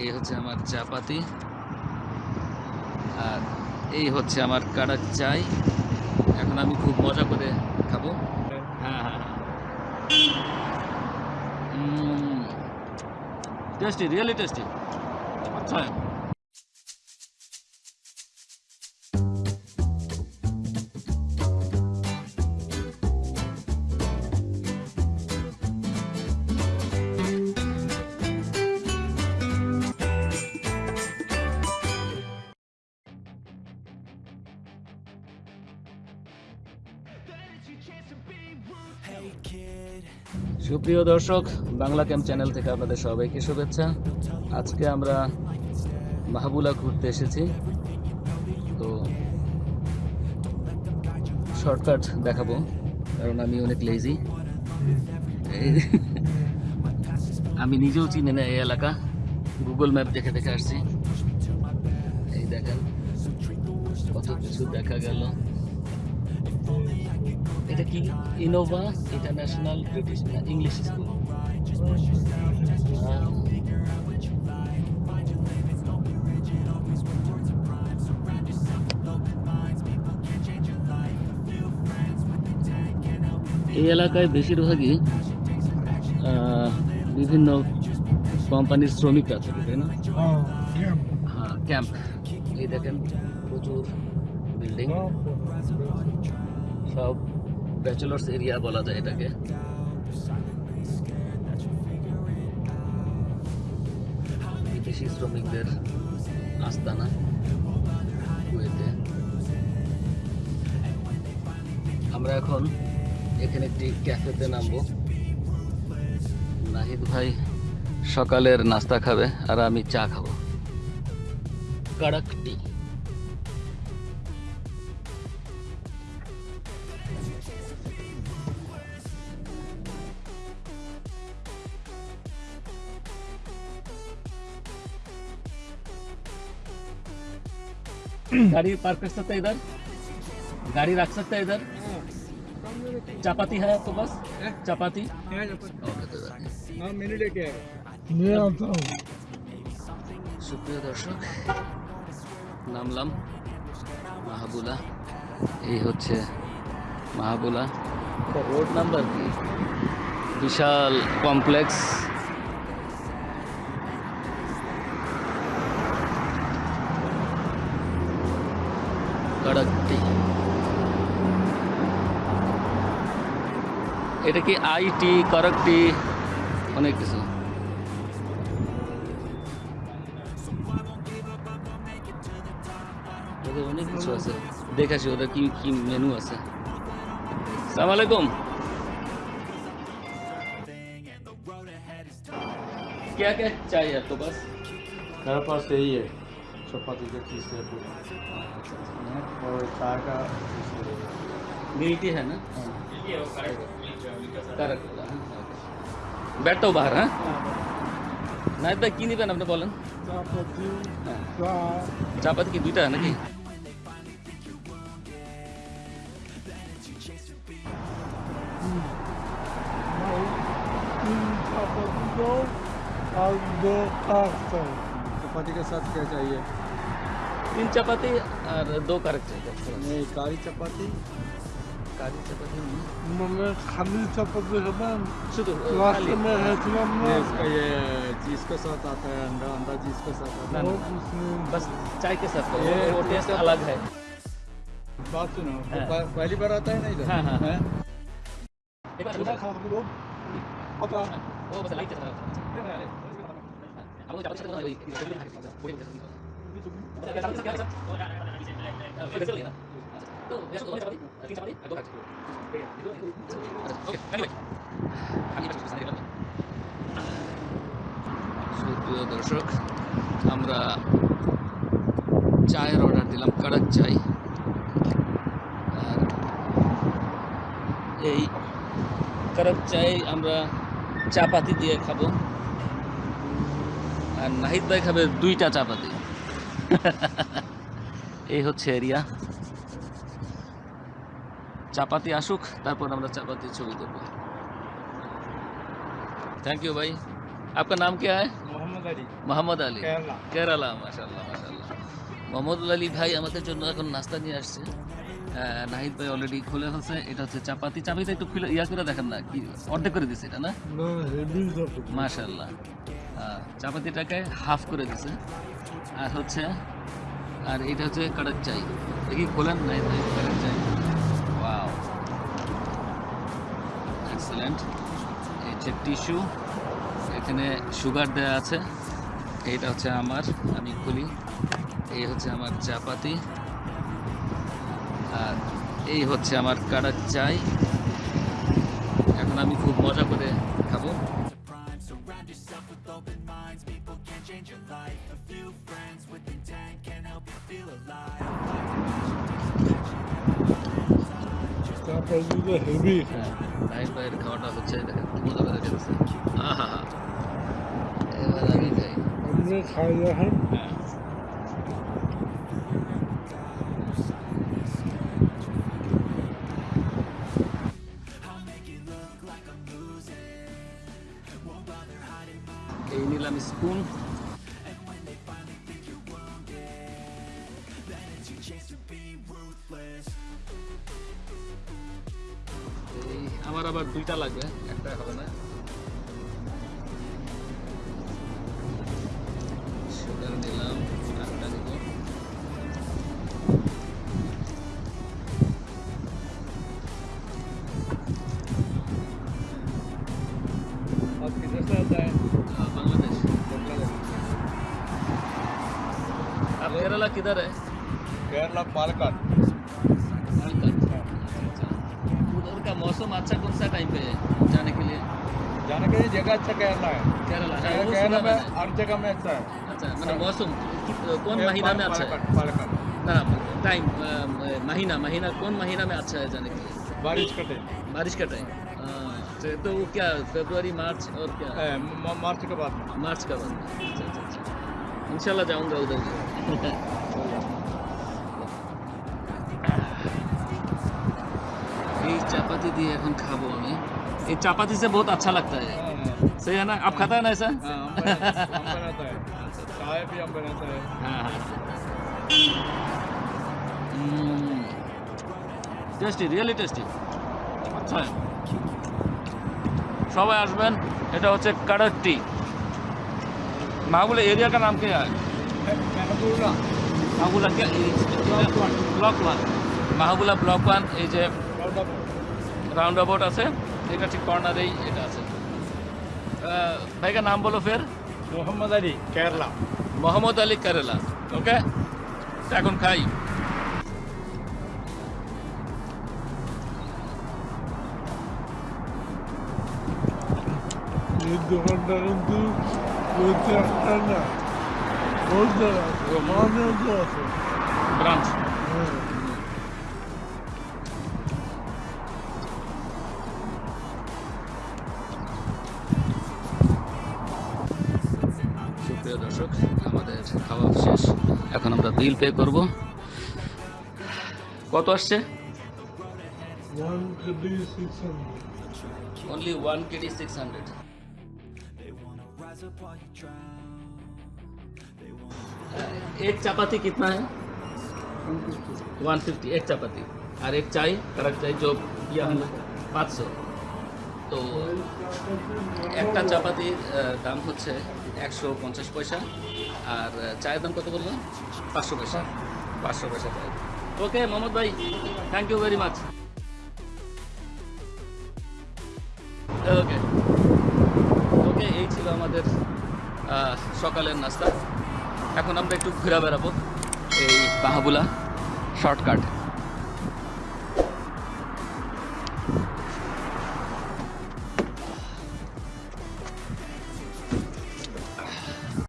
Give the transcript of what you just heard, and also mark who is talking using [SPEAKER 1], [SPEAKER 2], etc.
[SPEAKER 1] এই হচ্ছে আমার চাপাতি আর এই হচ্ছে আমার কাড়াক চাই। এখন আমি খুব মজা করে খাব। হ্যাঁ হ্যাঁ টেস্টি রিয়েলি টেস্টি আচ্ছা। সুপ্রিয় দর্শক, বাংলা ক্যাম্প চ্যানেল থেকে আপনাদের সবাইকে শুভেচ্ছা। আজকে আমরা মাহবুলা ঘুরতে এসেছি। তো শর্টকাট দেখাবো, কারণ আমি অনেক লেজি আমি নিজেও চিনি না এই এলাকা। গুগল ম্যাপ দেখে দেখে আসছি। এই দেখেন, কত কিছু দেখা গেল। এটা কি Innova International British English School এই এলাকায় বেশিরভাগই বিভিন্ন কোম্পানির শ্রমিকরা থাকে তাই না? হ্যাঁ ক্যাম্প। এই দেখেন প্রচুর বিল্ডিং সব ব্যাচেলার্স এরিয়া বলা যায় এটাকে। বিদেশি শ্রমিকদের আস্তানা আমরা এখন এখানে একটি ক্যাফেতে নামবো। নাহিদ ভাই সকালের নাস্তা খাবে আর আমি চা খাব। কড়ক টি। गाड़ी पार्क कर सकते हैं इधर गाड़ी रख सकते हैं इधर चपाती है आपके पास चपाती ओके तो इधर।
[SPEAKER 2] हाँ मैंने लेके आया
[SPEAKER 3] मैं आता हूँ
[SPEAKER 1] সুপ্রিয় দর্শক নামলাম মাহাবুলা এই হচ্ছে মাহাবুলা রোড নাম্বার কি বিশাল কমপ্লেক্স এটা কি আইটি করকটি অনেক কিছু ওদের অনেক কিছু আছে দেখাছি ওদের কি কি মেনু আছে সালাম আলাইকুম क्या क्या चाहिए आपको बस
[SPEAKER 2] मेरे पास यही है चपाती का चीज है और चाय का
[SPEAKER 1] मिलती है ना करेक्ट बैठो बाहर हाँ?
[SPEAKER 3] ना
[SPEAKER 1] इतना
[SPEAKER 3] की
[SPEAKER 1] नहीं पहन अपने बोलन
[SPEAKER 3] हाँ। चापत की दुईटा है ना कि?
[SPEAKER 2] चपाती के साथ क्या चाहिए?
[SPEAKER 1] तीन चपाती और दो कारक चाहिए
[SPEAKER 2] नहीं कारी चपाती।
[SPEAKER 3] खाली शपथ नहीं
[SPEAKER 1] मैं खाली शपथ
[SPEAKER 3] लास्ट में
[SPEAKER 2] है इसका ये चीज़ के साथ आता है अंडा अंडा चीज़ के साथ आता है
[SPEAKER 1] बस चाय के साथ
[SPEAKER 2] ये
[SPEAKER 1] वो टेस्ट अलग है
[SPEAKER 2] बात सुनो पहली बार आता है ना इधर
[SPEAKER 1] हाँ हाँ
[SPEAKER 2] एक
[SPEAKER 3] बार खा लो पता
[SPEAKER 1] वो बस लाइट चल रहा है हम लोग चालू चल रहा है প্রিয় দর্শক, আমরা চায়ের অর্ডার দিলাম কারাক চাই। আর এই কারাক চাই আমরা চাপাতি দিয়ে খাব। আর নাহিদ ভাই খাবে দুইটা চাপাতি। এই হচ্ছে এরিয়া চাপাতি আসুক তারপর আমরা চাপাতি ছবি দেবো थैंक यू भाई आपका नाम क्या है
[SPEAKER 2] मोहम्मद মোহাম্মদ আলী
[SPEAKER 1] মোহাম্মদ আলী
[SPEAKER 2] কেরালা
[SPEAKER 1] কেরালা মাশাল্লাহ মাশাল্লাহ মোহাম্মদ আলী ভাই আমাদের জন্য এখন নাস্তা নিয়ে আসছে আহ, নাহিদ ভাই অলরেডি খুলে ফেলছে এটা হচ্ছে চাপাতি চাপাতিটা একটু খুলে ইয়া করে দেখেন না কি অর্ধেক করে দিছে এটা না
[SPEAKER 3] না হেভি যাবে
[SPEAKER 1] মাশাল্লাহ আহ, চাপাতিটাকে হাফ করে দিছে আর হচ্ছে আর এটা হচ্ছে কাটার চাই দেখি খোলেন নাই নাই কাটার চাই এক্সেলেন্ট হচ্ছে টিস্যু এখানে সুগার দেওয়া আছে। এইটা হচ্ছে আমার, আমি খুলি। এই হচ্ছে আমার চাপাতি। আর এই হচ্ছে আমার কাটার চাই। এখন আমি খুব মজা করে খাব।
[SPEAKER 3] তারপর যদি হেভি
[SPEAKER 1] হ্যাঁ ಇದು heavy time by record of ಚೇ ಮೂಲ ಬರ ಕೆಲಸ ಹಾ ಹಾ ಹಾ ये
[SPEAKER 3] वाला भी चाहिए
[SPEAKER 1] हमने खाया है A Nilam spoon. আবার দুইটা লাগবে একটা হবে না সুগার নিলাম একটা নিব
[SPEAKER 2] आप किधर से आता है
[SPEAKER 1] हाँ, बांग्लादेश अब केरला किधर है
[SPEAKER 2] केरला पालकाड
[SPEAKER 1] अच्छा। उधर का मौसम अच्छा कौन सा टाइम पे है जाने के लिए?
[SPEAKER 2] जाने के लिए जगह अच्छा केरला है।
[SPEAKER 1] केरला हाँ,
[SPEAKER 2] केरला में हर जगह में अच्छा है।
[SPEAKER 1] अच्छा मतलब मौसम कौन महीना में अच्छा है? ना टाइम महीना महीना कौन महीना में अच्छा है जाने के लिए?
[SPEAKER 2] बारिश का टाइम
[SPEAKER 1] बारिश का टाइम अच्छा, तो वो क्या फरवरी मार्च और क्या?
[SPEAKER 2] मार्च के बाद।
[SPEAKER 1] मार्च का बाद अच्छा अच्छा अच्छा। इंशाल्लाह जाऊँगा उधर। भी এই চাপাতি দিয়ে এখন খাবো আমি এই চাপাতি से बहुत अच्छा लगता है
[SPEAKER 2] हाँ,
[SPEAKER 1] सही है ना आप खाता है ना ऐसा
[SPEAKER 2] हाँ, हम बना- हम बनाता है चाय भी हम बनाता है
[SPEAKER 1] हाँ हाँ টেস্টি রিয়েলি টেস্টি আচ্ছা সবাই আসবেন এটা হচ্ছে কাডার টি माहौल एरिया का नाम क्या है
[SPEAKER 2] মেহবুবুল্লাহ
[SPEAKER 1] মাহবুলা কে block one Mahbula block one এই যে রাউন্ড অ্যাবাউট আছে। এটা ঠিক কর্নারেই এটা আছে। ভাইকার নাম বলো ফের।
[SPEAKER 2] মোহাম্মদ আলী কেরালা।
[SPEAKER 1] মোহাম্মদ আলী কেরালা। ওকে এখন খাই।
[SPEAKER 3] আছে।
[SPEAKER 1] ব্রাঞ্চ দর্শক আমাদের খাওয়া শেষ এখন আমরা বিল পে করব কত আসছে
[SPEAKER 3] one KG six hundred
[SPEAKER 1] only one K D six hundred एक चपाती कितना है वन फिफ्टी एक चपाती और एक चाय कड़क चाय जो किया हम पाँच सौ তো একটা চাপাতির আহ, দাম হচ্ছে একশো পঞ্চাশ পয়সা আর চায়ের দাম কত বললাম পাঁচশো পয়সা। পাঁচশো পয়সা ওকে মোহাম্মদ ভাই thank you very much okay. Okay এই ছিল আমাদের সকালের নাস্তা। এখন আমরা একটু ঘুরে বেড়াবো এই বাহাবুলা শর্টকাট।